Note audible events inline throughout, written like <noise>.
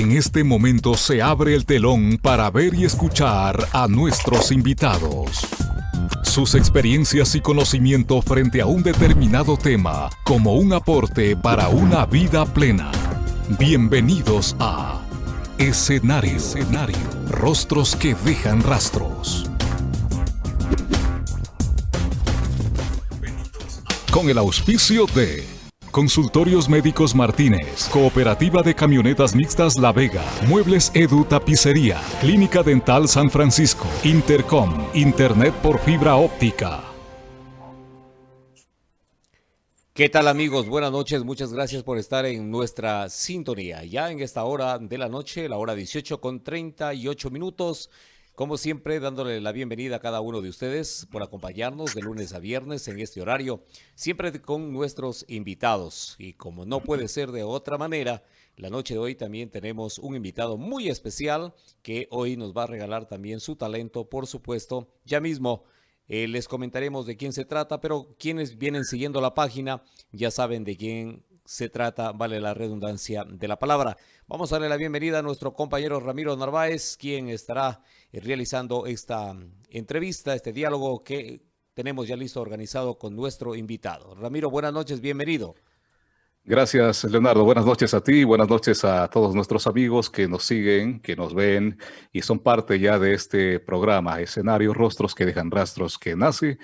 En este momento se abre el telón para ver y escuchar a nuestros invitados. Sus experiencias y conocimiento frente a un determinado tema como un aporte para una vida plena. Bienvenidos a Escenario. Escenario. Rostros que dejan rastros. Con el auspicio de Consultorios Médicos Martínez, Cooperativa de Camionetas Mixtas La Vega, Muebles Edu Tapicería, Clínica Dental San Francisco, Intercom, Internet por fibra óptica. ¿Qué tal amigos? Buenas noches, muchas gracias por estar en nuestra sintonía. Ya en esta hora de la noche, la hora 18 con 38 minutos, como siempre, dándole la bienvenida a cada uno de ustedes por acompañarnos de lunes a viernes en este horario, siempre con nuestros invitados. Y como no puede ser de otra manera, la noche de hoy también tenemos un invitado muy especial que hoy nos va a regalar también su talento, por supuesto. Ya mismo eh, les comentaremos de quién se trata, pero quienes vienen siguiendo la página ya saben de quién se trata, vale la redundancia de la palabra. Vamos a darle la bienvenida a nuestro compañero Ramiro Narváez, quien estará eh, realizando esta mm, entrevista, este diálogo que tenemos ya listo organizado con nuestro invitado. Ramiro, buenas noches, bienvenido. Gracias, Leonardo. Buenas noches a ti, buenas noches a todos nuestros amigos que nos siguen, que nos ven y son parte ya de este programa, Escenarios Rostros que dejan rastros, que nace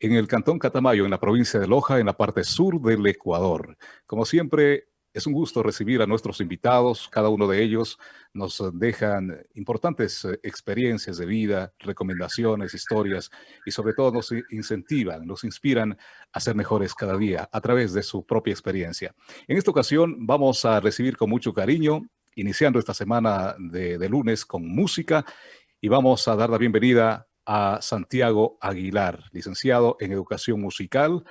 en el Cantón Catamayo, en la provincia de Loja, en la parte sur del Ecuador. Como siempre, es un gusto recibir a nuestros invitados. Cada uno de ellos nos dejan importantes eh, experiencias de vida, recomendaciones, historias y sobre todo nos incentivan, nos inspiran a ser mejores cada día a través de su propia experiencia. En esta ocasión vamos a recibir con mucho cariño, iniciando esta semana de, de lunes con música y vamos a dar la bienvenida a Santiago Aguilar, licenciado en Educación Musical,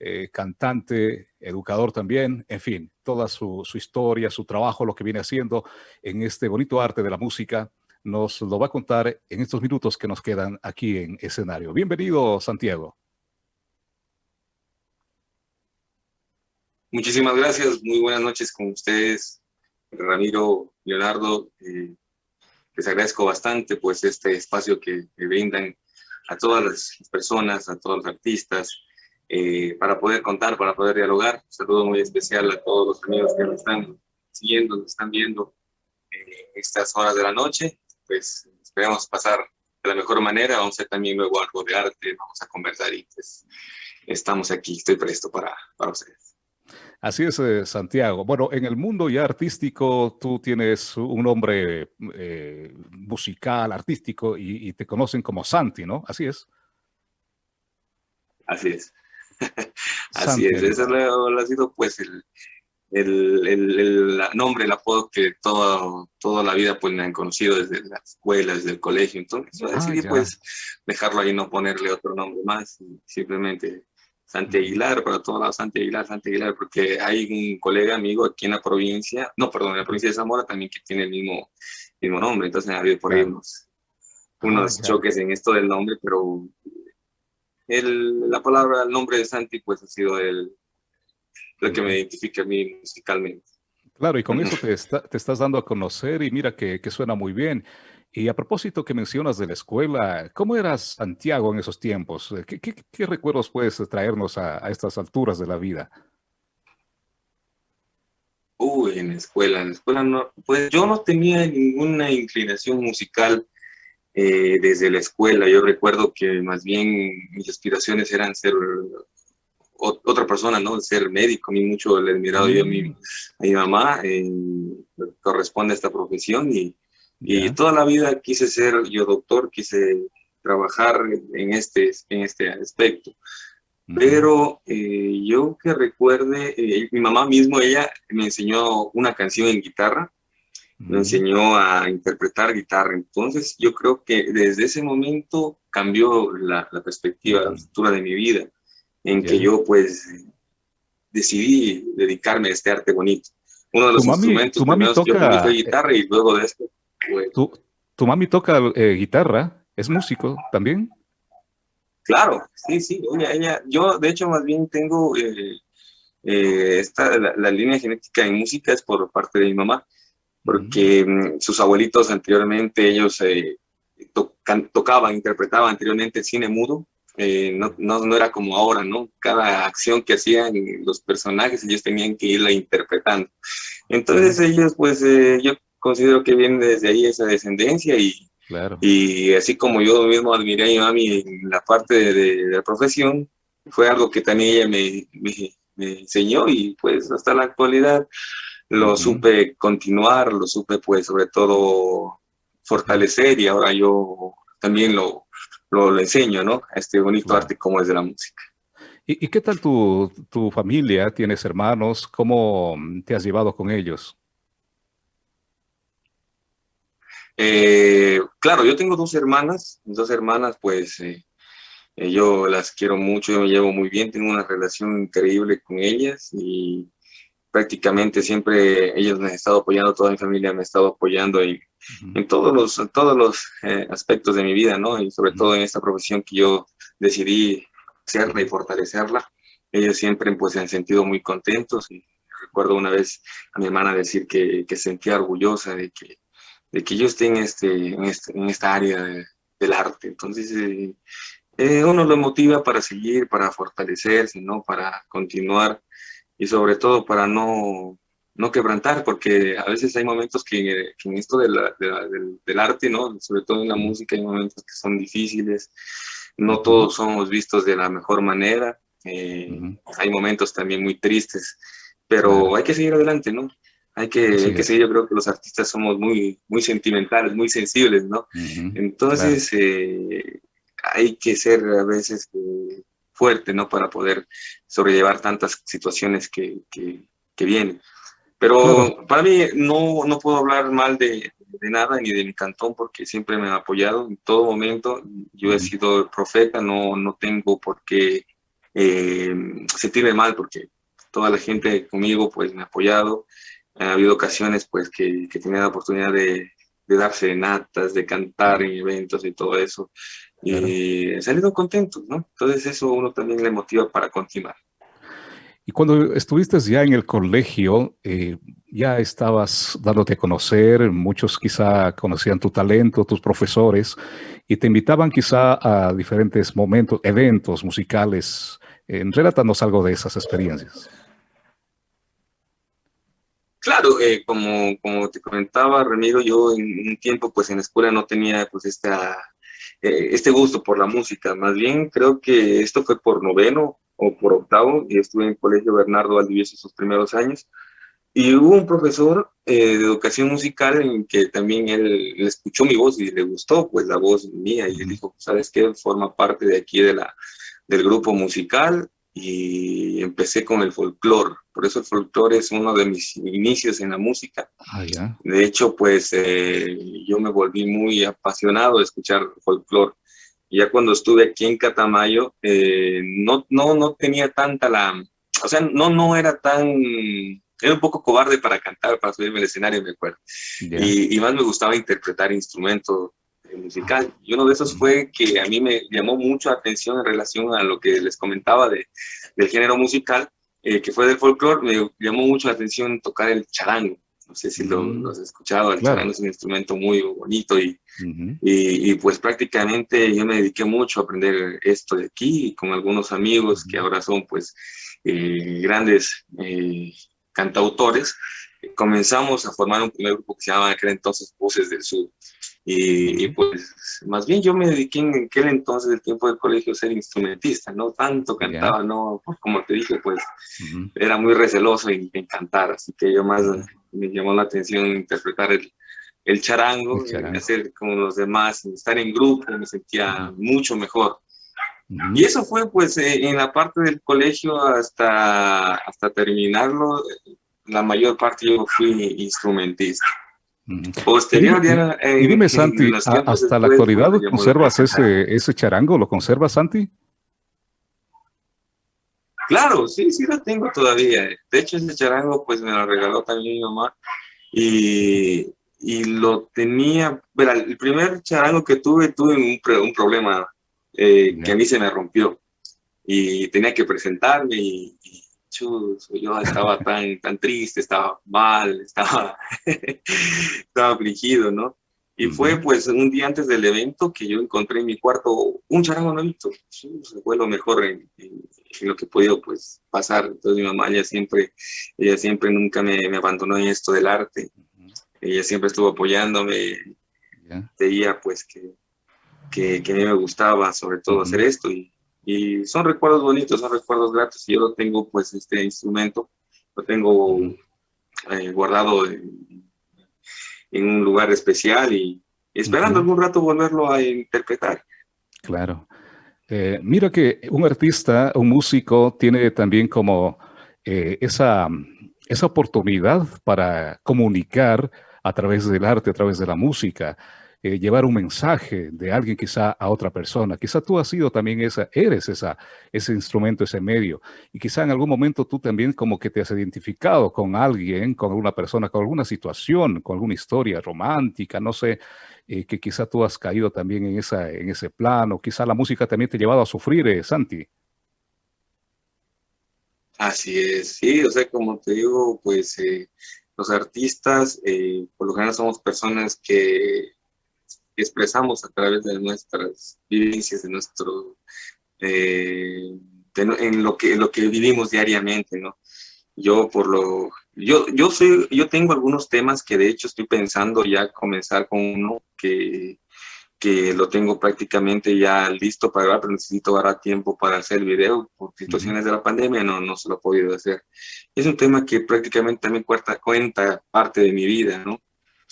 eh, cantante, educador también, en fin, toda su, historia, su trabajo, lo que viene haciendo en este bonito arte de la música, nos lo va a contar en estos minutos que nos quedan aquí en escenario. Bienvenido, Santiago. Muchísimas gracias, muy buenas noches con ustedes, Ramiro, Leonardo. Eh, les agradezco bastante pues este espacio que, brindan a todas las personas, a todos los artistas, eh, para poder contar, para poder dialogar. Un saludo muy especial a todos los amigos que nos están siguiendo, nos están viendo en estas horas de la noche. Pues esperamos pasar de la mejor manera, vamos a hacer también luego algo de arte, vamos a conversar y pues estamos aquí, estoy presto para, para ustedes. Así es, eh, Santiago. Bueno, en el mundo ya artístico, tú tienes un nombre eh, musical, artístico, y, te conocen como Santi, ¿no? Así es. Así es. <laughs> Así es. Ese ha sido, pues, el, el, el, nombre, el apodo que todo, toda la vida pues, me han conocido desde la escuela, desde el colegio. Entonces, yo decidí, ah, pues, dejarlo ahí, no ponerle otro nombre más, simplemente Santi Aguilar, para todos lados, Santi Aguilar, Santi Aguilar, porque hay un colega amigo aquí en la provincia, no, perdón, en la provincia de Zamora también que tiene el mismo, mismo nombre, entonces ha habido por ahí unos, unos ah, choques en esto del nombre, pero el, la palabra, el nombre de Santi, pues ha sido el, lo que me identifica a mí musicalmente. Claro, y con eso te, te estás dando a conocer y mira que, que suena muy bien. Y a propósito que mencionas de la escuela, ¿cómo era Santiago en esos tiempos? ¿Qué, recuerdos puedes traernos a, estas alturas de la vida? Uy, en la escuela, en la escuela no, pues yo no tenía ninguna inclinación musical eh, desde la escuela. Yo recuerdo que más bien mis aspiraciones eran ser otra persona, ¿no? Ser médico, a mí mucho le he admirado yo a mi, a mi mamá, eh, corresponde a esta profesión y y toda la vida quise ser yo doctor, quise trabajar en este, en este aspecto. Pero eh, yo que recuerde, eh, mi mamá mismo, ella me enseñó una canción en guitarra, me enseñó a interpretar guitarra. Entonces yo creo que desde ese momento cambió la, perspectiva, la estructura de mi vida, en que yo pues decidí dedicarme a este arte bonito. Uno de los instrumentos mami toca, fue guitarra y luego de esto ¿Tu, mami toca eh, guitarra? ¿Es músico también? Claro, sí, sí. Ella, yo, de hecho, más bien tengo eh, eh, esta, la, línea genética en música es por parte de mi mamá. porque mm, sus abuelitos anteriormente, ellos eh, tocaban, interpretaban anteriormente el cine mudo, eh, no, no, no, era como ahora, ¿no? Cada acción que hacían los personajes, ellos tenían que irla interpretando. Entonces ellos, pues, eh, yo considero que viene desde ahí esa descendencia y, claro. y así como yo mismo admiré a mi mami en la parte de, la profesión, fue algo que también ella me, me, enseñó y pues hasta la actualidad lo supe continuar, lo supe pues sobre todo fortalecer y ahora yo también lo, lo, enseño, ¿no? A este bonito arte como es de la música. ¿Y, ¿Y, qué tal tu, tu familia? ¿Tienes hermanos? ¿Cómo te has llevado con ellos? Eh, claro, yo tengo dos hermanas, dos hermanas, pues eh, eh, yo las quiero mucho, yo me llevo muy bien, tengo una relación increíble con ellas y prácticamente siempre ellas me han estado apoyando, toda mi familia me ha estado apoyando en, en todos los, todos los aspectos de mi vida, ¿no? Y sobre todo en esta profesión que yo decidí hacerla y fortalecerla. Ellos siempre pues se han sentido muy contentos y recuerdo una vez a mi hermana decir que, que sentía orgullosa de que de que yo esté en, este, en, este, en esta área del arte. Entonces, eh, eh, uno lo motiva para seguir, para fortalecerse, ¿no? Para continuar y sobre todo para no, no quebrantar, porque a veces hay momentos que, en esto de del, del, arte, ¿no? Sobre todo en la música hay momentos que son difíciles, no todos somos vistos de la mejor manera, eh, hay momentos también muy tristes, pero hay que seguir adelante, ¿no? Hay que, que seguir, yo creo que los artistas somos muy, muy sentimentales, muy sensibles, ¿no? Entonces, eh, hay que ser a veces eh, fuerte, ¿no? Para poder sobrellevar tantas situaciones que, que, que vienen. Pero para mí no, no puedo hablar mal de, de, nada ni de mi cantón porque siempre me ha apoyado en todo momento. Yo he sido profeta, no, no tengo por qué eh, sentirme mal porque toda la gente conmigo pues me ha apoyado ha habido ocasiones pues que, que tenía la oportunidad de, de darse natas, de cantar en eventos y todo eso. Y he salido contento, ¿no? Entonces eso uno también le motiva para continuar. Y cuando estuviste ya en el colegio, eh, ya estabas dándote a conocer, muchos quizá conocían tu talento, tus profesores, y te invitaban quizá a diferentes momentos, eventos musicales. Eh, relátanos algo de esas experiencias. Claro, eh, como, como te comentaba, Ramiro, yo en un tiempo pues en la escuela no tenía pues esta, eh, este gusto por la música, más bien creo que esto fue por noveno o por octavo, y estuve en el colegio Bernardo Valdivieso sus primeros años, y hubo un profesor eh, de educación musical en que también él, él, escuchó mi voz y le gustó pues la voz mía, y le dijo, ¿sabes qué? Forma parte de aquí de la, del grupo musical, y empecé con el folclore. Por eso el folclore es uno de mis inicios en la música. Ah, de hecho, pues eh, yo me volví muy apasionado de escuchar folclore. Ya cuando estuve aquí en Catamayo, eh, no, no, no tenía tanta la... O sea, no, no era tan... Era un poco cobarde para cantar, para subirme al escenario, me acuerdo. Y, y, más me gustaba interpretar instrumentos musical. Y uno de esos fue que a mí me llamó mucho la atención en relación a lo que les comentaba de, del género musical, eh, que fue del folclore, me llamó mucho la atención tocar el charango. No sé si lo, mm. has escuchado, el charango es un instrumento muy bonito y, y, pues prácticamente yo me dediqué mucho a aprender esto de aquí con algunos amigos que ahora son pues eh, grandes eh, cantautores. Comenzamos a formar un primer grupo que se llamaba en aquel entonces Voces del Sur. Y, pues más bien yo me dediqué en aquel entonces del tiempo del colegio a ser instrumentista, no tanto cantaba, no, pues, como te dije, pues era muy receloso en, cantar, así que yo más me llamó la atención interpretar el, el charango, hacer como los demás, estar en grupo, me sentía mucho mejor. Y eso fue pues eh, en la parte del colegio hasta, hasta terminarlo, la mayor parte yo fui instrumentista. Posterior, y, dime, Santi, ¿hasta la actualidad conservas ese, ese charango? ¿Lo conservas, Santi? Claro, sí, sí lo tengo todavía. De hecho, ese charango pues me lo regaló también mi mamá y, y lo tenía, verá, el primer charango que tuve, tuve un, un problema eh, que a mí se me rompió y tenía que presentarme y, yo estaba tan, tan triste, estaba mal, estaba, <laughs> estaba afligido, ¿no? Y fue pues un día antes del evento que yo encontré en mi cuarto un charango nuevito. fue lo mejor en, lo que he podido pues pasar. Entonces mi mamá ella siempre, ella siempre nunca me, me abandonó en esto del arte. Ella siempre estuvo apoyándome. Veía pues que, que, que, a mí me gustaba sobre todo hacer esto. Y, y, son recuerdos bonitos, son recuerdos gratos. Y yo lo tengo pues este instrumento, lo tengo eh, guardado en, en un lugar especial y esperando algún rato volverlo a interpretar. Claro. Eh, mira que un artista, un músico, tiene también como eh, esa, esa oportunidad para comunicar a través del arte, a través de la música. Eh, llevar un mensaje de alguien quizá a otra persona. Quizá tú has sido también esa, eres esa, ese instrumento, ese medio. Y quizá en algún momento tú también como que te has identificado con alguien, con alguna persona, con alguna situación, con alguna historia romántica, no sé, eh, que quizá tú has caído también en, esa, en ese plano. Quizá la música también te ha llevado a sufrir, eh, Santi. Así es, sí, o sea, como te digo, pues los artistas por lo general somos personas que expresamos a través de nuestras vivencias, de nuestro, eh, en lo que, lo que vivimos diariamente, ¿no? Yo por lo, yo, yo soy, yo tengo algunos temas que de hecho estoy pensando ya comenzar con uno que, que lo tengo prácticamente ya listo para grabar, pero necesito ahora tiempo para hacer el video, por situaciones de la pandemia no, no se lo he podido hacer. Es un tema que prácticamente también cuenta, cuenta parte de mi vida, ¿no?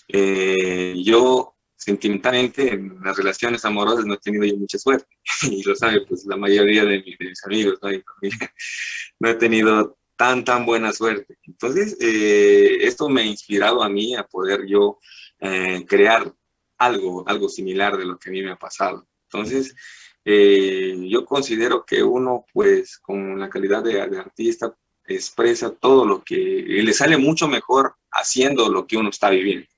Eh, yo sentimentalmente en las relaciones amorosas no he tenido mucha suerte. <laughs> Y lo sabe pues la mayoría de, mis, amigos ¿no? <laughs> no he tenido tan tan buena suerte. Entonces eh, esto me ha inspirado a mí a poder yo eh, crear algo algo similar de lo que a mí me ha pasado. Entonces eh, yo considero que uno pues con la calidad de artista expresa todo lo que le sale mucho mejor haciendo lo que uno está viviendo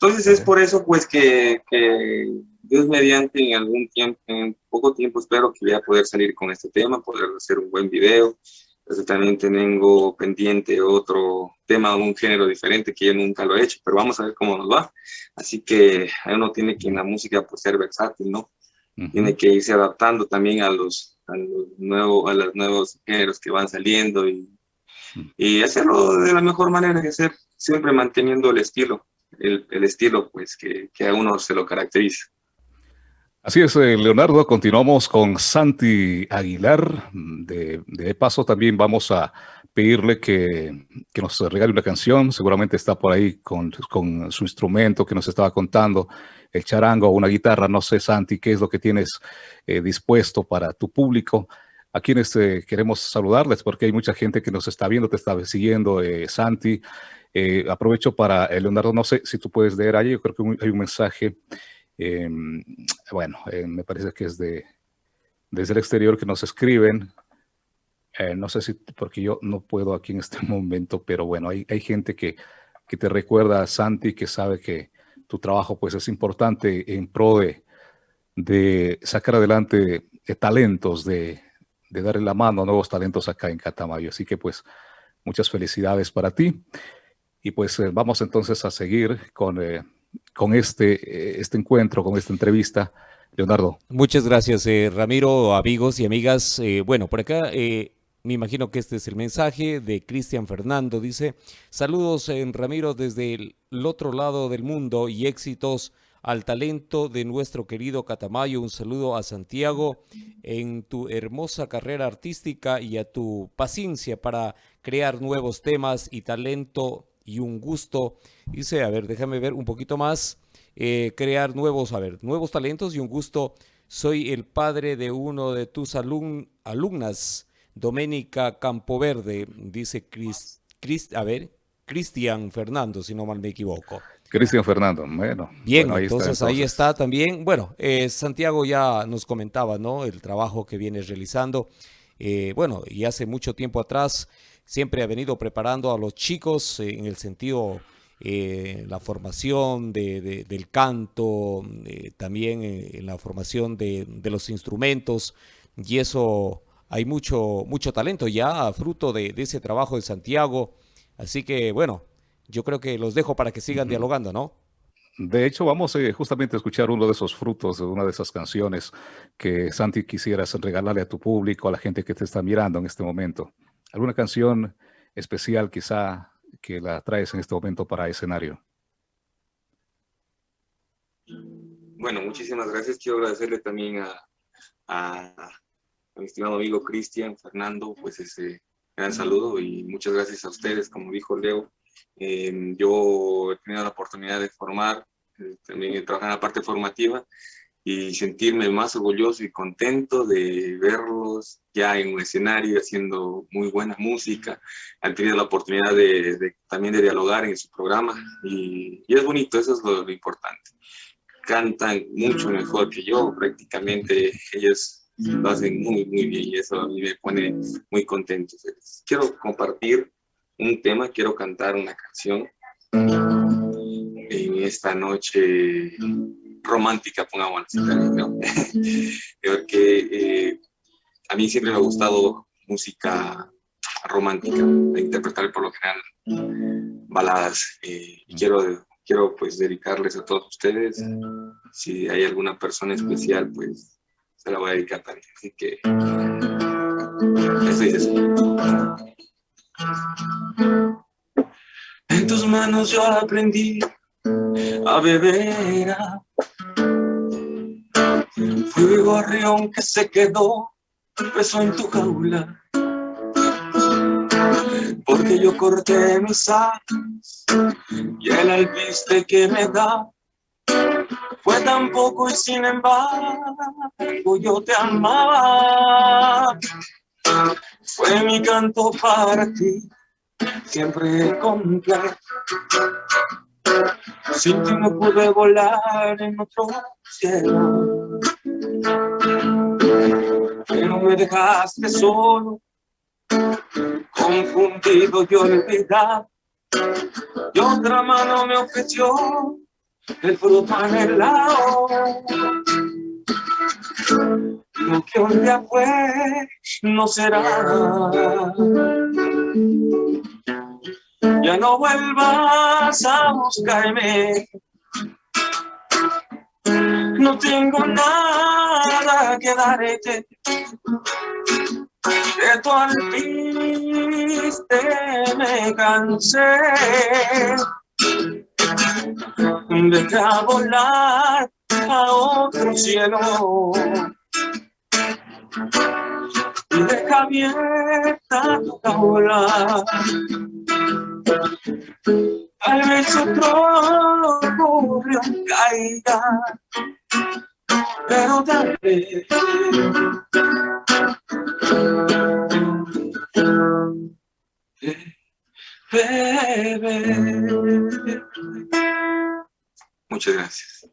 entonces es por eso pues que, que, Dios mediante en algún tiempo, en poco tiempo espero que voy a poder salir con este tema, poder hacer un buen video. Entonces también tengo pendiente otro tema, un género diferente que yo nunca lo he hecho, pero vamos a ver cómo nos va. Así que uno tiene que en la música pues ser versátil, ¿no? Tiene que irse adaptando también a los, a los, nuevos, a los nuevos géneros que van saliendo y, y hacerlo de la mejor manera que hacer, siempre manteniendo el estilo el, estilo pues, que, a uno se lo caracteriza. Así es, eh, Leonardo. Continuamos con Santi Aguilar. De, de paso, también vamos a pedirle que, que, nos regale una canción. Seguramente está por ahí con, con, su instrumento que nos estaba contando, el charango o una guitarra. No sé, Santi, qué es lo que tienes eh, dispuesto para tu público. A quienes eh, queremos saludarles porque hay mucha gente que nos está viendo, te está siguiendo, Santi. Eh, aprovecho para, eh, Leonardo, no sé si tú puedes leer ahí, yo creo que hay un mensaje, em, bueno, eh, me parece que es de desde el exterior que nos escriben, no sé si, porque yo no puedo aquí en este <laughs> momento, pero bueno, hay, hay gente que, que te recuerda, Santi, que sabe que tu trabajo pues es importante en pro de, de sacar adelante talentos, de, de darle la mano a nuevos talentos acá en Catamayo. Así que pues muchas felicidades para ti. Y pues eh, vamos entonces a seguir con, eh, con este, eh, este encuentro, con esta entrevista. Leonardo. Muchas gracias, Ramiro, amigos y amigas. bueno, por acá me imagino que este es el mensaje de Cristian Fernando. Dice, saludos en Ramiro desde el otro lado del mundo y éxitos al talento de nuestro querido Catamayo. Un saludo a Santiago en tu hermosa carrera artística y a tu paciencia para crear nuevos temas y talento y un gusto. Dice, a ver, déjame ver un poquito más. Eh, crear nuevos, a ver, nuevos talentos y un gusto. Soy el padre de uno de tus alumnas, Doménica Campoverde, dice Chris, a ver, Cristian Fernando, si no mal me equivoco. Cristian Fernando, bueno. Bien, entonces, ahí está también. Bueno, eh, Santiago ya nos comentaba, ¿no? El trabajo que viene realizando. Eh, bueno, y hace mucho tiempo atrás siempre ha venido preparando a los chicos en el sentido eh, la formación de, del canto, eh, también en la formación de, los instrumentos, y eso hay mucho, mucho talento ya fruto de, ese trabajo de Santiago. Así que bueno, yo creo que los dejo para que sigan dialogando, ¿no? De hecho, vamos eh, justamente a escuchar uno de esos frutos de una de esas canciones que Santi quisieras regalarle a tu público, a la gente que te está mirando en este momento. ¿Alguna canción especial quizá que la traes en este momento para escenario? Bueno, muchísimas gracias. Quiero agradecerle también a, mi estimado amigo Cristian, Fernando, pues ese gran saludo y muchas gracias a ustedes, como dijo Leo. Eh, yo he tenido la oportunidad de formar, eh, también trabajar en la parte formativa y sentirme más orgulloso y contento de verlos ya en un escenario haciendo muy buena música. Han tenido la oportunidad de, también de dialogar en su programa y, es bonito, eso es lo, importante. Cantan mucho mejor que yo, prácticamente ellos lo hacen muy, muy bien y eso a mí me pone muy contento. Quiero compartir un tema, quiero cantar una canción en esta noche romántica, pongamos así también, ¿no? <laughs> <laughs> Porque eh, a mí siempre me ha gustado música romántica, interpretar por lo general baladas. Eh, y quiero, quiero pues dedicarles a todos ustedes. Si hay alguna persona especial, pues se la voy a dedicar también. Así que eso es En tus manos yo aprendí a beber Fui gorrión que se quedó peso en tu jaula. Porque yo corté mis alas y el alpiste que me da fue tan poco y sin embargo yo te amaba. Fue mi canto para ti siempre completo sin ti no pude volar en otro cielo. Pero me dejaste solo, confundido y olvidado. Y otra mano me ofreció el fruto anhelado. Lo que un día fue, no será. Ya no vuelvas a buscarme. No tengo nada que darte. De tu alpiste me cansé. Deja volar a otro cielo y deja abierta tu jaula. Tal vez otro ocurrió caiga, pero tal. Muchas gracias.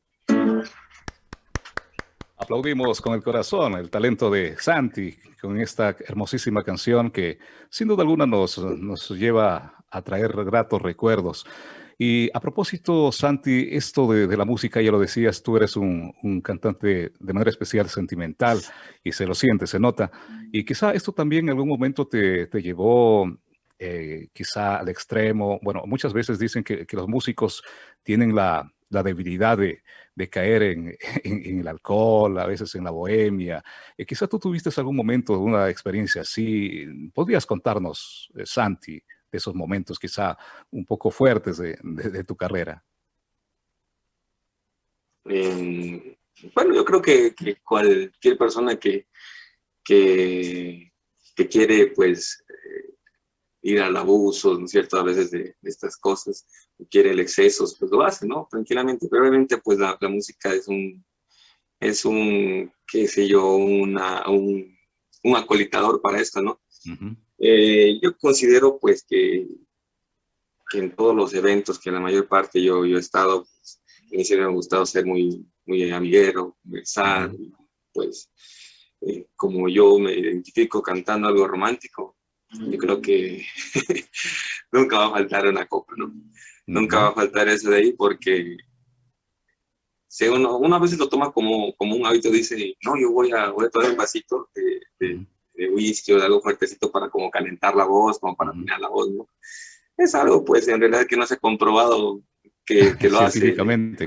Aplaudimos con el corazón el talento de Santi con esta hermosísima canción que sin duda alguna nos, nos lleva a traer gratos recuerdos. Y a propósito, Santi, esto de, la música, ya lo decías, tú eres un, cantante de manera especial sentimental y se lo siente, se nota. Y quizá esto también en algún momento te, te llevó eh, quizá al extremo. Bueno, muchas veces dicen que, que los músicos tienen la, la debilidad de, de caer en, <laughs> en, el alcohol, a veces en la bohemia. Eh, quizá tú tuviste algún momento, una experiencia así. ¿Podrías contarnos, eh, Santi, de esos momentos quizá un poco fuertes de, de, tu carrera? Eh, bueno, yo creo que, que cualquier persona que, que, que quiere, pues, ir al abuso, ¿no es cierto?, a veces de, estas cosas, quiere el exceso, pues lo hace, ¿no? Tranquilamente, pero obviamente pues la, música es un, es un, qué sé yo, una, un, un acolitador para esto, ¿no? Eh, yo considero pues que, que, en todos los eventos, que la mayor parte yo, yo he estado, pues, a mí siempre me ha gustado ser muy, muy amiguero, conversar, pues eh, como yo me identifico cantando algo romántico, yo creo que <laughs> nunca va a faltar una copa, ¿no? Nunca va a faltar eso de ahí porque si uno, una vez lo toma como, como un hábito, dice, no, yo voy a, voy a tomar un vasito de, de whisky o de algo fuertecito para como calentar la voz, como para afinar la voz, ¿no? Es algo, pues, en realidad que no se ha comprobado que, <laughs> que lo hace.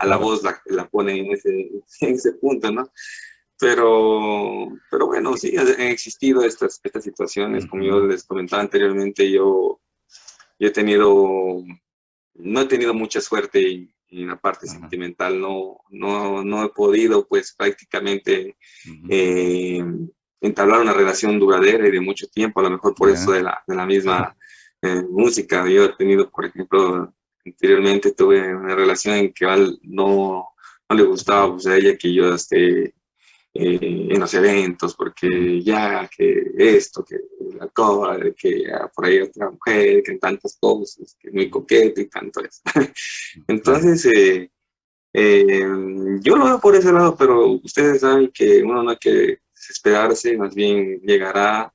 A la voz la, la pone en ese, <laughs> en ese punto, ¿no? Pero, pero bueno, sí, han existido estas, estas situaciones. Como yo les comentaba anteriormente, yo, yo he tenido, no he tenido mucha suerte en la parte sentimental, no, no, no he podido pues prácticamente eh, entablar una relación duradera y de mucho tiempo, a lo mejor por eso de la, de la misma eh, música. Yo he tenido, por ejemplo, anteriormente tuve una relación en que no, no le gustaba pues, a ella que yo esté eh, en los eventos, porque ya que esto, que la cosa, que por ahí otra mujer, que tantas cosas, que muy coqueto y tanto eso. <laughs> Entonces, eh, eh, yo lo veo por ese lado, pero ustedes saben que uno no hay que desesperarse, más bien llegará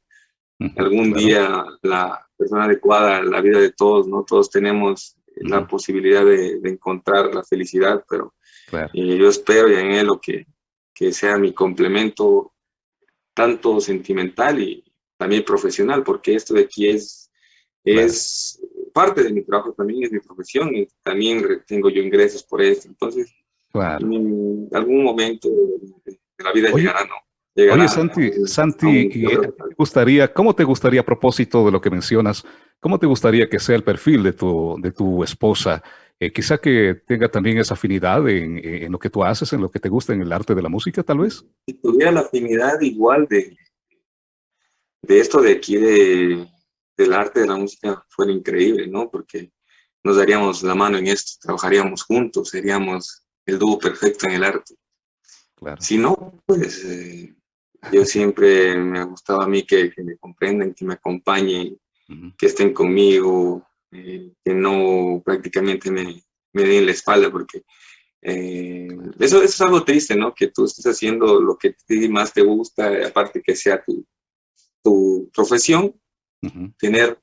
algún día la persona adecuada a la vida de todos, ¿no? Todos tenemos la posibilidad de, encontrar la felicidad, pero yo espero y anhelo que que sea mi complemento tanto sentimental y también profesional, porque esto de aquí es, es parte de mi trabajo también, es mi profesión y también tengo yo ingresos por esto. Entonces, en algún momento de la vida llegará, ¿no? Oye, Santi, Santi gustaría, ¿cómo te gustaría a propósito de lo que mencionas, cómo te gustaría que sea el perfil de tu, de tu esposa? Eh, quizá que tenga también esa afinidad en, lo que tú haces, en lo que te gusta en el arte de la música, tal vez. Si tuviera la afinidad igual de, de esto de aquí, de, del arte de la música, fuera increíble, ¿no? Porque nos daríamos la mano en esto, trabajaríamos juntos, seríamos el dúo perfecto en el arte. Claro. Si no, pues eh, yo siempre me ha gustado a mí que, me comprendan, que me acompañen, que estén conmigo, eh, que no prácticamente me, me den la espalda, porque eh, eso, es algo triste, ¿no? Que tú estés haciendo lo que más te gusta, aparte que sea tu, tu profesión, tener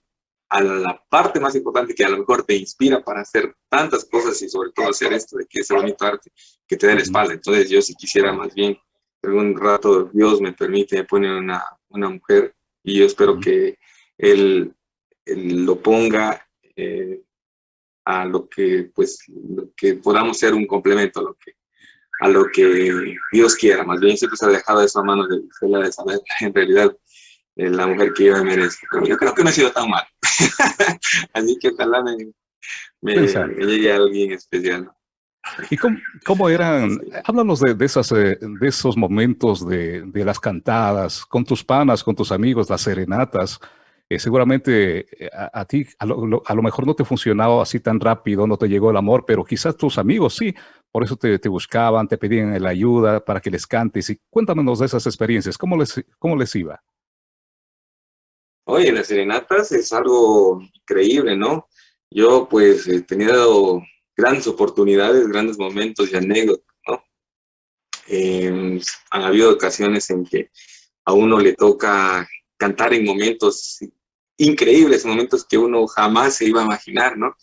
a la parte más importante que a lo mejor te inspira para hacer tantas cosas y sobre todo hacer esto de que es el bonito arte, que te dé la espalda. Entonces yo si quisiera más bien, algún rato Dios me permite, me pone una, una mujer y yo espero que él, él, lo ponga eh, a lo que, pues, que podamos ser un complemento a lo que, a lo que Dios quiera. Más bien siempre se ha dejado eso a manos de, de saber <laughs> en realidad eh, la mujer que yo me merezco. Pero yo creo que no ha sido tan mal. <laughs> Así que ojalá me, me, llegue alguien especial. ¿Y cómo, cómo, eran? Háblanos de, de, esas, eh, de esos momentos de, de, las cantadas, con tus panas, con tus amigos, las serenatas. Eh, seguramente eh, a, ti a lo, mejor no te funcionaba así tan rápido, no te llegó el amor, pero quizás tus amigos sí, por eso te, te buscaban, te pedían la ayuda para que les cantes. Y cuéntanos de esas experiencias, ¿cómo les, cómo les iba? Oye, las serenatas es algo increíble, ¿no? Yo pues he tenido grandes oportunidades, grandes momentos y anécdotas, ¿no? Eh, han habido ocasiones en que a uno le toca cantar en momentos increíbles, momentos que uno jamás se iba a imaginar, ¿no?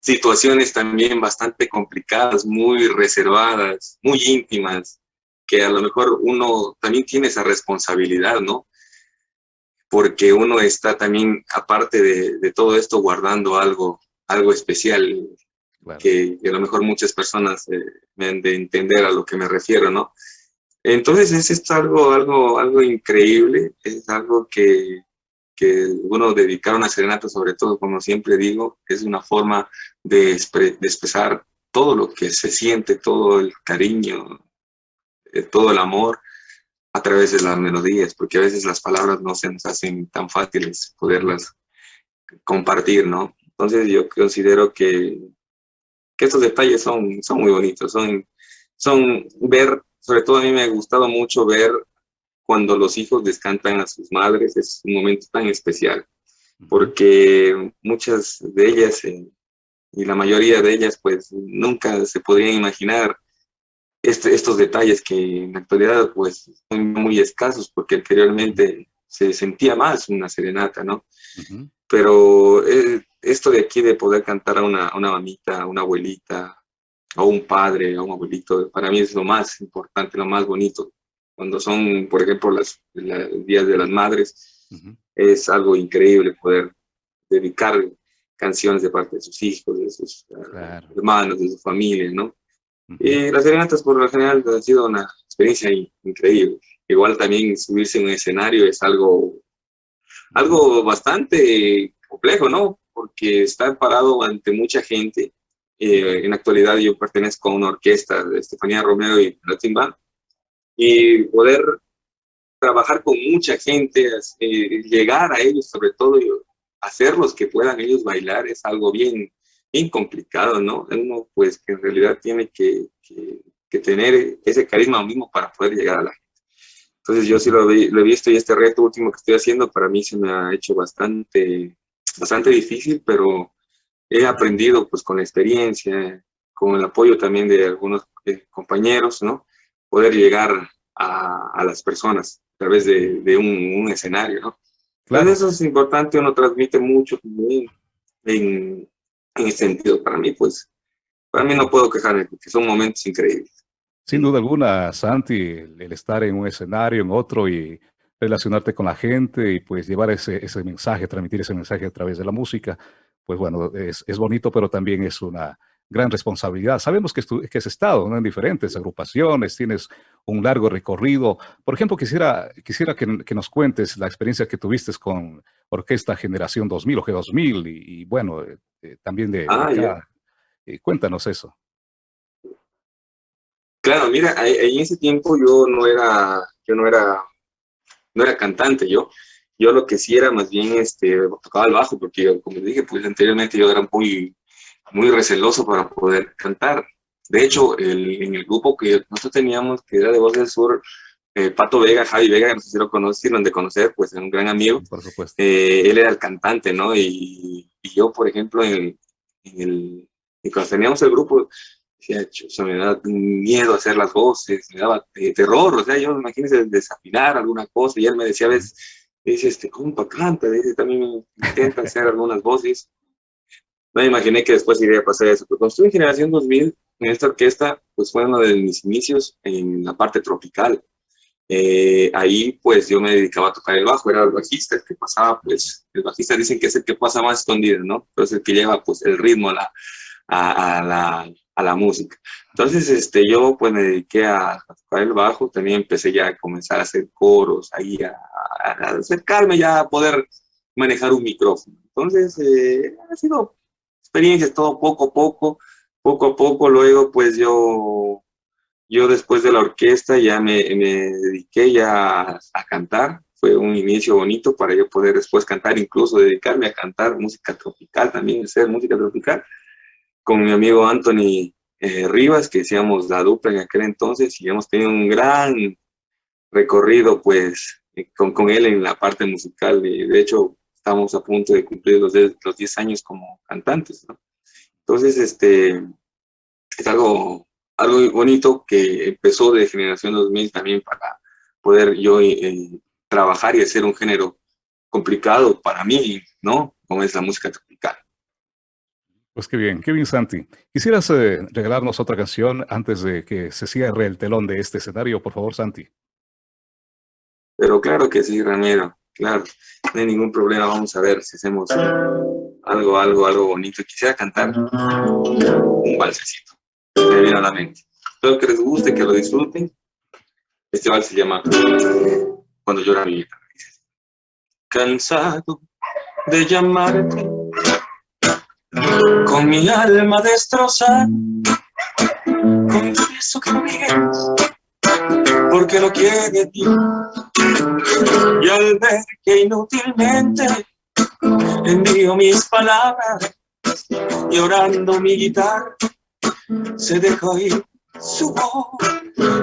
Situaciones también bastante complicadas, muy reservadas, muy íntimas, que a lo mejor uno también tiene esa responsabilidad, ¿no? Porque uno está también, aparte de, todo esto, guardando algo, algo especial, que, a lo mejor muchas personas eh, me de entender a lo que me refiero, ¿no? Entonces es algo, algo, algo increíble, es algo que, que bueno, dedicar una serenata, sobre todo, como siempre digo, es una forma de, expresar todo lo que se siente, todo el cariño, eh, todo el amor a través de las melodías, porque a veces las palabras no se nos hacen tan fáciles poderlas compartir, ¿no? Entonces yo considero que, que estos detalles son, son muy bonitos, son, son ver, sobre todo a mí me ha gustado mucho ver cuando los hijos descantan a sus madres, es un momento tan especial, porque muchas de ellas, eh, y la mayoría de ellas, pues nunca se podrían imaginar este, estos detalles que en la actualidad pues son muy escasos, porque anteriormente se sentía más una serenata, ¿no? Pero eh, esto de aquí de poder cantar a una, a una mamita, a una abuelita, a un padre, a un abuelito, para mí es lo más importante, lo más bonito cuando son, por ejemplo, las, días de las madres, es algo increíble poder dedicar canciones de parte de sus hijos, de sus ah, hermanos, de su familia, ¿no? Y las serenatas por lo general han sido una experiencia increíble. Igual también subirse en un escenario es algo, algo bastante complejo, ¿no? Porque estar parado ante mucha gente, eh, en actualidad yo pertenezco a una orquesta de Estefanía Romero y Latin Band, y poder trabajar con mucha gente, eh, llegar a ellos sobre todo, y hacerlos que puedan ellos bailar es algo bien, bien complicado, ¿no? Uno pues que en realidad tiene que, que, tener ese carisma mismo para poder llegar a la gente. Entonces yo sí lo, he visto y este reto último que estoy haciendo para mí se me ha hecho bastante, bastante difícil, pero he aprendido pues con la experiencia, con el apoyo también de algunos eh, compañeros, ¿no? Poder llegar a, a, las personas a través de, de un, un, escenario, ¿no? Claro. eso es importante, uno transmite mucho en, en ese sentido. Para mí, pues, para mí no puedo quejarme, porque son momentos increíbles. Sin duda alguna, Santi, el, estar en un escenario, en otro y relacionarte con la gente y pues llevar ese, ese mensaje, transmitir ese mensaje a través de la música, pues bueno, es, es bonito, pero también es una gran responsabilidad. Sabemos que, que has estado en diferentes agrupaciones, tienes un largo recorrido. Por ejemplo, quisiera, quisiera que, que nos cuentes la experiencia que tuviste con Orquesta Generación 2000 o G2000 y, bueno, eh, eh, también de, ah, acá. Eh, cuéntanos eso. Claro, mira, en ese tiempo yo no era, yo no era, no era cantante, yo, yo lo que sí era más bien, este, tocaba el bajo, porque como dije, pues anteriormente yo era muy, muy receloso para poder cantar. De hecho, en el grupo que nosotros teníamos, que era de Voz del Sur, eh, Pato Vega, Javi Vega, no sé si lo conocieron de conocer, pues es un gran amigo. Por supuesto. Eh, él era el cantante, ¿no? Y, yo, por ejemplo, en, el, y cuando teníamos el grupo, o me daba miedo hacer las voces, me daba terror, o sea, yo imagínese desafinar alguna cosa, y él me decía a veces, dice, este, compa, canta, dice, también intenta hacer algunas voces, no me imaginé que después iría a pasar eso. Pero cuando estuve en Generación 2000, en esta orquesta, pues fue uno de mis inicios en la parte tropical. Eh, ahí pues yo me dedicaba a tocar el bajo, era el bajista, el que pasaba pues, el bajista dicen que es el que pasa más escondido, ¿no? Pero es el que lleva pues el ritmo a, la, a la música. Entonces este, yo pues me dediqué a, tocar el bajo, también empecé ya a comenzar a hacer coros, ahí a, a acercarme ya a poder manejar un micrófono. Entonces eh, ha sido experiencias, todo poco a poco, poco a poco, luego pues yo, yo después de la orquesta ya me, me dediqué ya a, cantar, fue un inicio bonito para yo poder después cantar, incluso dedicarme a cantar música tropical también, hacer música tropical, con mi amigo Anthony eh, Rivas, que decíamos la dupla en aquel entonces, y hemos tenido un gran recorrido pues eh, con, con él en la parte musical, y de hecho estamos a punto de cumplir los, los 10 años como cantantes, ¿no? Entonces, este, es algo, algo bonito que empezó de Generación 2000 también para poder yo eh, trabajar y hacer un género complicado para mí, ¿no? Como es la música. Pues qué bien, qué bien Santi. ¿Quisieras eh, regalarnos otra canción antes de que se cierre el telón de este escenario, por favor, Santi? Pero claro que sí, Ramiro. Claro, no hay ningún problema. Vamos a ver si hacemos algo, algo, algo bonito. Quisiera cantar un valsecito. Me viene a la mente. Espero que les guste, que lo disfruten. Este vals se llama Cuando llora mi vida. Cansado de llamarte con mi alma destrozada confieso que no porque lo quiere ti. Y al ver que inútilmente envío mis palabras, llorando mi guitarra, se dejó ir su voz.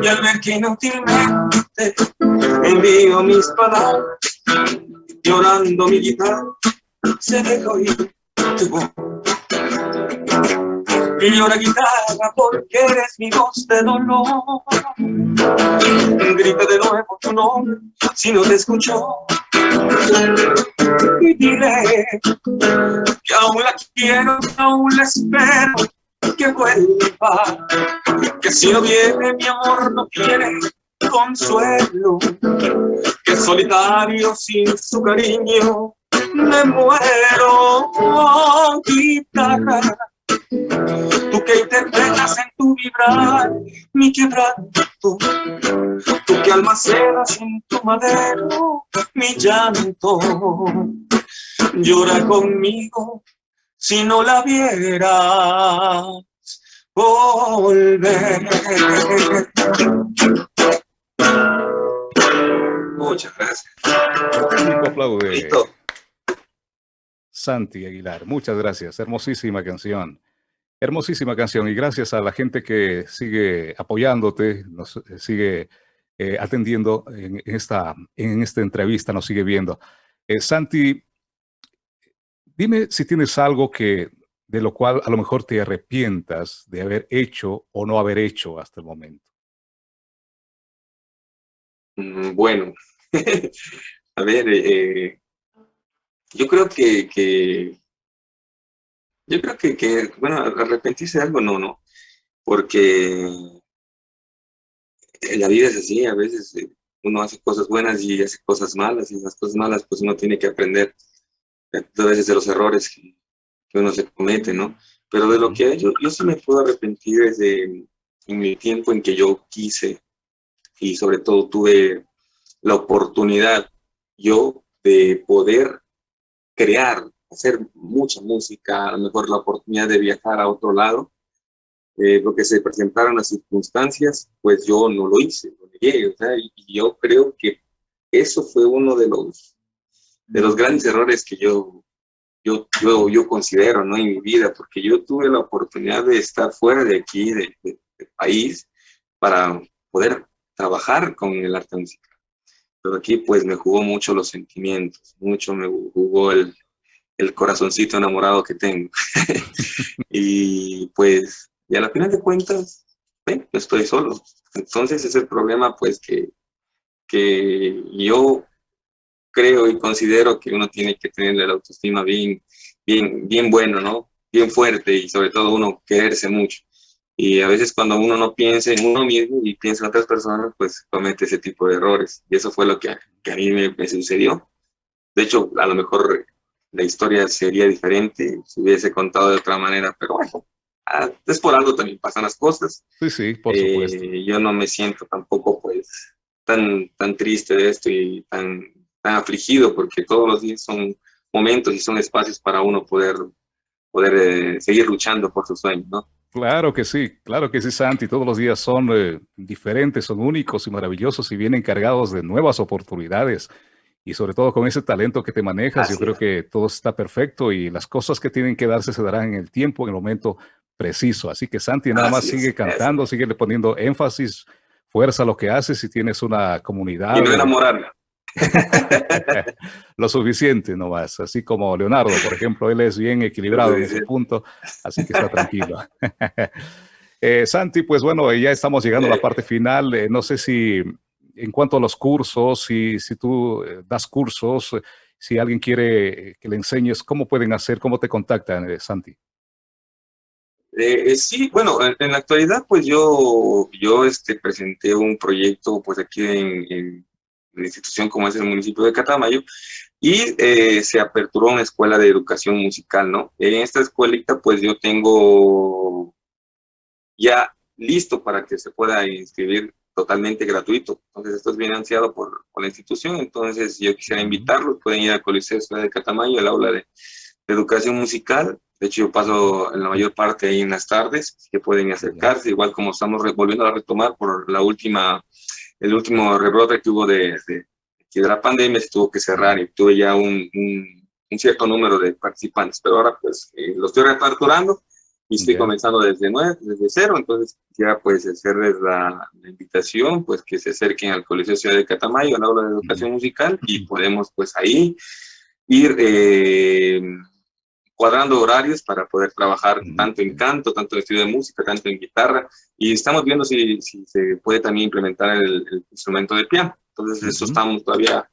Y al ver que inútilmente envío mis palabras, llorando mi guitarra, se dejó ir tu voz. Llora guitarra porque eres mi voz de dolor. Grita de nuevo tu nombre si no te escuchó. Y dile que aún la quiero, aún la espero que vuelva. Que si no viene mi amor no quiere consuelo, que solitario sin su cariño me muero, oh, guitarra. Tú que interpretas en tu vibrar mi quebranto, tú que almacenas en tu madero mi llanto, llora conmigo si no la vieras volver. Muchas gracias. Santi Aguilar, muchas gracias. Hermosísima canción. Hermosísima canción y gracias a la gente que sigue apoyándote, nos eh, sigue eh, atendiendo en esta, en esta entrevista, nos sigue viendo. Eh, Santi, dime si tienes algo que de lo cual a lo mejor te arrepientas de haber hecho o no haber hecho hasta el momento. Mm, bueno, <laughs> a ver, eh, yo creo que, yo creo que, que, bueno, arrepentirse de algo no, no, porque la vida es así, a veces eh, uno hace cosas buenas y hace cosas malas, y las cosas malas pues uno tiene que aprender a veces de los errores que, uno se comete, ¿no? Pero de lo que hay, yo, yo sí me puedo arrepentir desde en el tiempo en que yo quise y sobre todo tuve la oportunidad yo de poder crear, hacer mucha música, a lo mejor la oportunidad de viajar a otro lado, eh, lo que se presentaron las circunstancias, pues yo no lo hice, lo negué, o sea, y, yo creo que eso fue uno de los, de los grandes errores que yo, yo, yo, yo considero ¿no? en mi vida, porque yo tuve la oportunidad de estar fuera de aquí, del de, país, para poder trabajar con el arte musical. Pero aquí pues me jugó mucho los sentimientos, mucho me jugó el, el corazoncito enamorado que tengo. <laughs> y pues, y a la final de cuentas, estoy solo. Entonces es el problema pues que, que yo creo y considero que uno tiene que tener la autoestima bien, bien, bien bueno, ¿no? Bien fuerte y sobre todo uno quererse mucho. Y a veces cuando uno no piensa en uno mismo y piensa en otras personas, pues comete ese tipo de errores. Y eso fue lo que a mí me, sucedió. De hecho, a lo mejor la historia sería diferente si hubiese contado de otra manera, pero bueno, ah, es por algo también pasan las cosas. Sí, sí, por supuesto. Eh, yo no me siento tampoco pues tan, tan triste de esto y tan tan afligido porque todos los días son momentos y son espacios para uno poder, poder eh, seguir luchando por sus sueños, ¿no? Claro que sí, claro que sí, Santi. Todos los días son eh, diferentes, son únicos y maravillosos y vienen cargados de nuevas oportunidades. Y sobre todo con ese talento que te manejas, yo creo que todo está perfecto y las cosas que tienen que darse se darán en el tiempo, en el momento preciso. Así que Santi, nada más sigue cantando, sigue poniendo énfasis, fuerza a lo que haces y tienes una comunidad. Y no enamorarme. lo suficiente nomás, así como Leonardo, por ejemplo, él es bien <laughs> equilibrado en ese punto, así que está tranquilo. <laughs> <laughs> Eh, Santi, pues bueno, ya estamos llegando a la parte final. Eh, no sé si en cuanto a los cursos, si, si tú eh, das cursos, si alguien quiere que le enseñes, ¿cómo pueden hacer? ¿Cómo te contactan, Santi? sí, bueno, en, la actualidad, pues yo, yo este, presenté un proyecto, pues aquí en una institución como es el municipio de Catamayo, y eh, se aperturó una escuela de educación musical, ¿no? En esta escuelita, pues yo tengo ya listo para que se pueda inscribir totalmente gratuito. Entonces, esto es financiado por, por la institución, entonces yo quisiera invitarlos, pueden ir al Coliseo Ciudad de Catamayo, el aula de, educación musical, de hecho, yo paso en la mayor parte ahí en las tardes, que pueden acercarse, igual como estamos volviendo a retomar por la última el último rebrote que hubo de, de, de, la pandemia se tuvo que cerrar y tuve ya un, un, cierto número de participantes, pero ahora pues eh, lo estoy reaperturando y estoy comenzando desde nueve, desde cero, entonces ya pues hacerles la, invitación, pues que se acerquen al Colegio Ciudad de Catamayo, al aula de educación musical y podemos pues ahí ir eh, cuadrando horarios para poder trabajar tanto en canto, tanto en estudio de música, tanto en guitarra, y estamos viendo si, si se puede también implementar el, instrumento de piano. Entonces, eso estamos todavía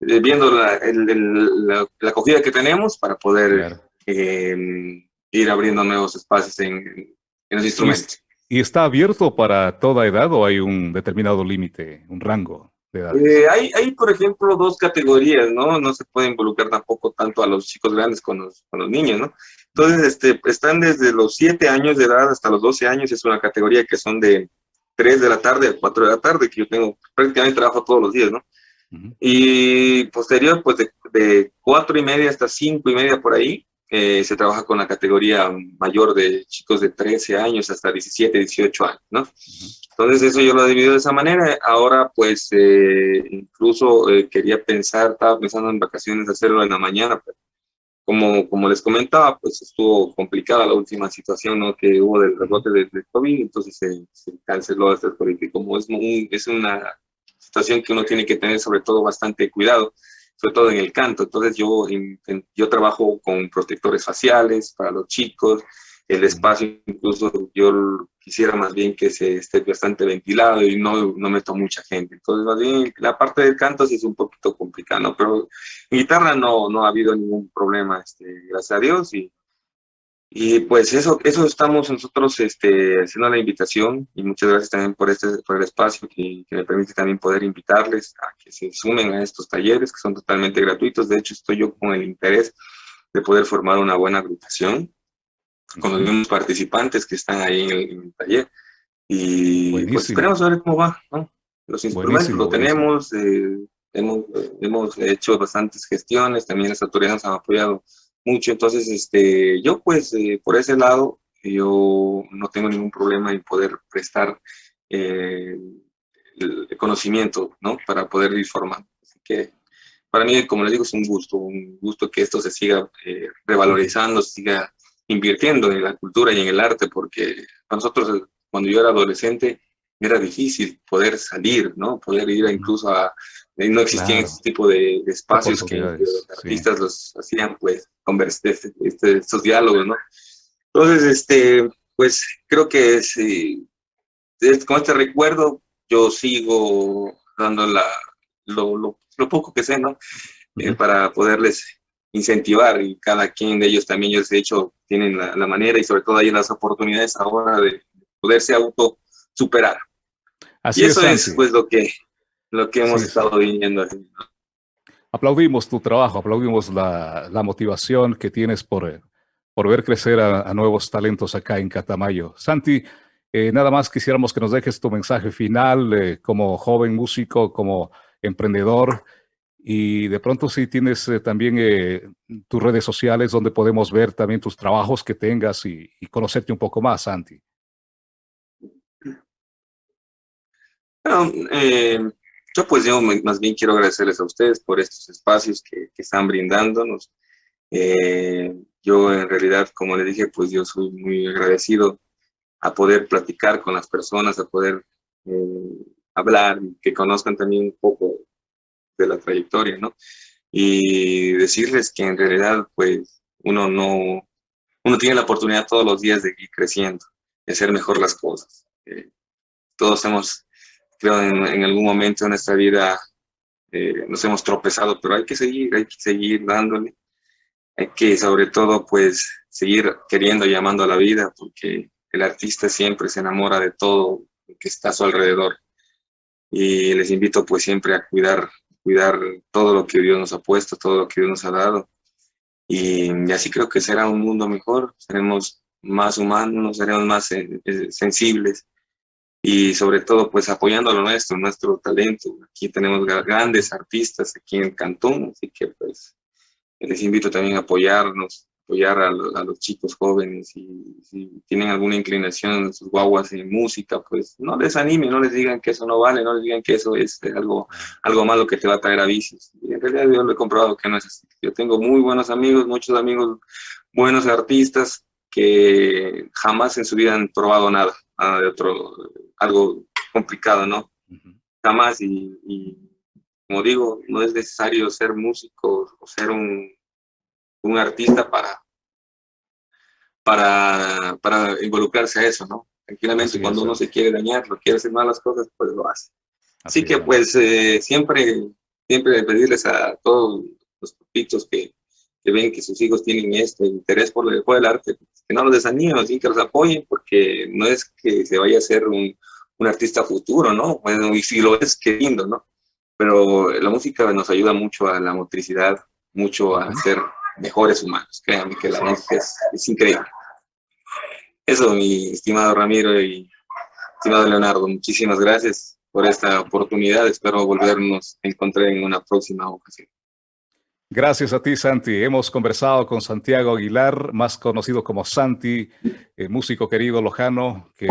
eh, viendo la, la, la, acogida que tenemos para poder eh, ir abriendo nuevos espacios en, en los instrumentos. ¿Y está abierto para toda edad o hay un determinado límite, un rango de edad? Eh, hay, hay, por ejemplo, dos categorías, ¿no? No se puede involucrar tampoco tanto a los chicos grandes con los, con los niños, ¿no? Entonces, este, están desde los 7 años de edad hasta los 12 años, es una categoría que son de 3 de la tarde a 4 de la tarde, que yo tengo, prácticamente trabajo todos los días, ¿no? Y posterior, pues de, de 4 y media hasta 5 y media por ahí, eh, se trabaja con la categoría mayor de chicos de 13 años hasta 17, 18 años, ¿no? Entonces eso yo lo he dividido de esa manera. Ahora pues eh, incluso eh, quería pensar, estaba pensando en vacaciones hacerlo en la mañana, pero como, como les comentaba, pues estuvo complicada la última situación ¿no? que hubo del rebote del de COVID, entonces se, se canceló este porque como es, es una situación que uno tiene que tener sobre todo bastante cuidado, sobre todo en el canto. Entonces yo, yo trabajo con protectores faciales para los chicos, el espacio incluso yo quisiera más bien que se esté bastante ventilado y no, no meto mucha gente. Entonces más bien la parte del canto sí es un poquito complicado, pero en guitarra no, no ha habido ningún problema, este, gracias a Dios, y y pues eso, eso estamos nosotros este, haciendo la invitación y muchas gracias también por, este, por el espacio que, me permite también poder invitarles a que se sumen a estos talleres que son totalmente gratuitos. De hecho, estoy yo con el interés de poder formar una buena agrupación con los mismos participantes que están ahí en el, taller. Y pues esperemos a ver cómo va. ¿no? Los instrumentos lo tenemos, eh, hemos, hemos hecho bastantes gestiones, también las autoridades nos han apoyado mucho. Entonces, este, yo pues eh, por ese lado, yo no tengo ningún problema en poder prestar eh, el conocimiento, ¿no? Para poder ir formando. Así que para mí, como les digo, es un gusto, un gusto que esto se siga eh, revalorizando, se siga invirtiendo en la cultura y en el arte, porque para nosotros, cuando yo era adolescente, era difícil poder salir, ¿no? Poder ir incluso a... No existían ese tipo de, espacios que, los artistas los hacían, pues, conversar, este, este, estos diálogos, ¿no? Entonces, este, pues, creo que es, con este recuerdo yo sigo dando la, lo, lo, poco que sé, ¿no? Eh, para poderles incentivar y cada quien de ellos también, ellos de hecho tienen la, la manera y sobre todo hay las oportunidades ahora de poderse auto superar. Así y eso es, pues lo que, lo que hemos estado viviendo. Aplaudimos tu trabajo, aplaudimos la, la motivación que tienes por, por ver crecer a, nuevos talentos acá en Catamayo. Santi, eh, nada más quisiéramos que nos dejes tu mensaje final eh, como joven músico, como emprendedor y de pronto si tienes eh, también tus redes sociales donde podemos ver también tus trabajos que tengas y, y conocerte un poco más, Santi. Bueno, eh, yo pues yo más bien quiero agradecerles a ustedes por estos espacios que, están brindándonos. Eh, yo en realidad, como les dije, pues yo soy muy agradecido a poder platicar con las personas, a poder eh, hablar, que conozcan también un poco de la trayectoria, ¿no? Y decirles que en realidad, pues, uno no, uno tiene la oportunidad todos los días de ir creciendo, de hacer mejor las cosas. todos hemos creo en, en algún momento de nuestra vida eh, nos hemos tropezado, pero hay que seguir, hay que seguir dándole. Hay que sobre todo pues seguir queriendo y a la vida porque el artista siempre se enamora de todo lo que está a su alrededor. Y les invito pues siempre a cuidar, cuidar todo lo que Dios nos ha puesto, todo lo que Dios nos ha dado. Y, y así creo que será un mundo mejor, seremos más humanos, seremos más eh, eh, sensibles y sobre todo pues apoyando lo nuestro, nuestro talento. Aquí tenemos grandes artistas aquí en Cantón, así que pues les invito también a apoyarnos, apoyar a, los chicos jóvenes y si tienen alguna inclinación en sus guaguas en música, pues no les animen, no les digan que eso no vale, no les digan que eso es algo, algo malo que te va a traer a vicios. Y en realidad yo lo he comprobado que no es así. Yo tengo muy buenos amigos, muchos amigos, buenos artistas que jamás en su vida han probado nada, de otro algo complicado, ¿no? Jamás, y, como digo, no es necesario ser músico o ser un, un artista para, para, para involucrarse a eso, ¿no? Tranquilamente, cuando uno se quiere dañar, lo quiere hacer malas cosas, pues lo hace. Así, que, pues, eh, siempre, siempre pedirles a todos los papitos que, que ven que sus hijos tienen este interés por el, por el arte, pues, que no los desanimen, que los apoyen, porque no es que se vaya a ser un, un artista futuro, ¿no? Bueno, y si lo es, qué lindo, ¿no? Pero la música nos ayuda mucho a la motricidad, mucho a ser mejores humanos. Créanme que la música es, es increíble. Eso, mi estimado Ramiro y estimado Leonardo, muchísimas gracias por esta oportunidad. Espero volvernos a encontrar en una próxima ocasión. Gracias a ti, Santi. Hemos conversado con Santiago Aguilar, más conocido como Santi, eh, músico querido lojano, que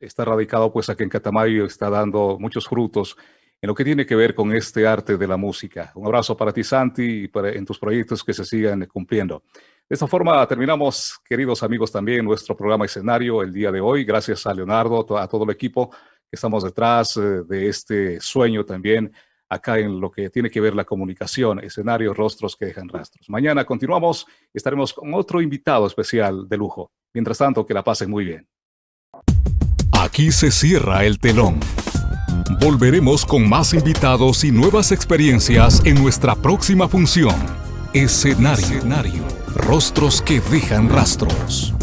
está radicado pues aquí en Catamayo y está dando muchos frutos en lo que tiene que ver con este arte de la música. Un abrazo para ti, Santi, y para, en tus proyectos que se sigan cumpliendo. De esta forma terminamos, queridos amigos, también nuestro programa escenario el día de hoy. Gracias a Leonardo, a todo el equipo que estamos detrás eh, de este sueño también acá en lo que tiene que ver la comunicación, escenarios, rostros que dejan rastros. Mañana continuamos y estaremos con otro invitado especial de lujo. Mientras tanto, que la pasen muy bien. Aquí se cierra el telón. Volveremos con más invitados y nuevas experiencias en nuestra próxima función. Escenario. Escenario. Rostros que dejan rastros.